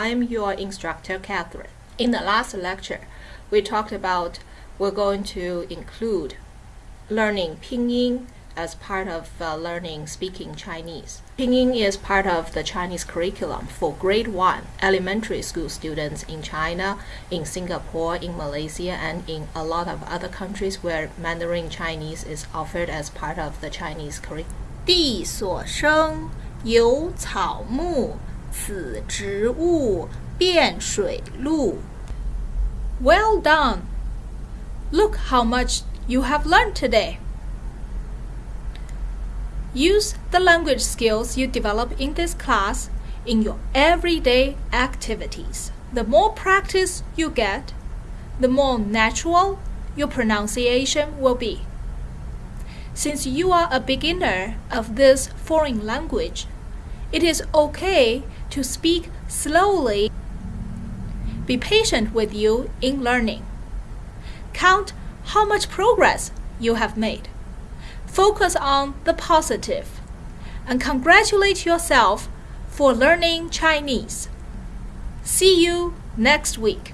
I'm your instructor, Catherine. In the last lecture, we talked about we're going to include learning pinyin as part of uh, learning speaking Chinese. Pinyin is part of the Chinese curriculum for grade 1 elementary school students in China, in Singapore, in Malaysia, and in a lot of other countries where Mandarin Chinese is offered as part of the Chinese curriculum. 地所生，有草木， 此植物，变水陆。Well done! Look how much you have learned today. Use the language skills you develop in this class in your everyday activities. The more practice you get, the more natural your pronunciation will be. Since you are a beginner of this foreign language, it is okay to speak slowly. Be patient with you in learning. Count how much progress you have made. Focus on the positive and congratulate yourself for learning Chinese. See you next week.